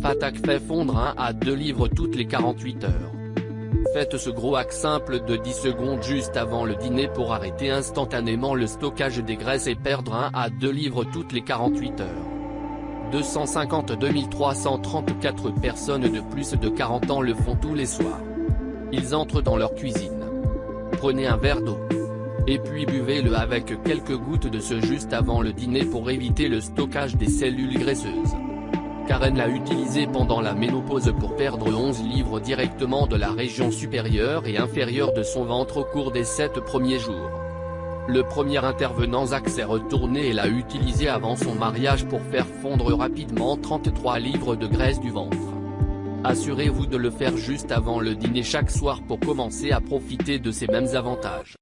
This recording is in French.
Fatak fait fondre 1 à 2 livres toutes les 48 heures. Faites ce gros hack simple de 10 secondes juste avant le dîner pour arrêter instantanément le stockage des graisses et perdre 1 à 2 livres toutes les 48 heures. 252 334 personnes de plus de 40 ans le font tous les soirs. Ils entrent dans leur cuisine. Prenez un verre d'eau. Et puis buvez-le avec quelques gouttes de ce juste avant le dîner pour éviter le stockage des cellules graisseuses. Karen l'a utilisé pendant la ménopause pour perdre 11 livres directement de la région supérieure et inférieure de son ventre au cours des 7 premiers jours. Le premier intervenant Zach s'est retourné et l'a utilisé avant son mariage pour faire fondre rapidement 33 livres de graisse du ventre. Assurez-vous de le faire juste avant le dîner chaque soir pour commencer à profiter de ces mêmes avantages.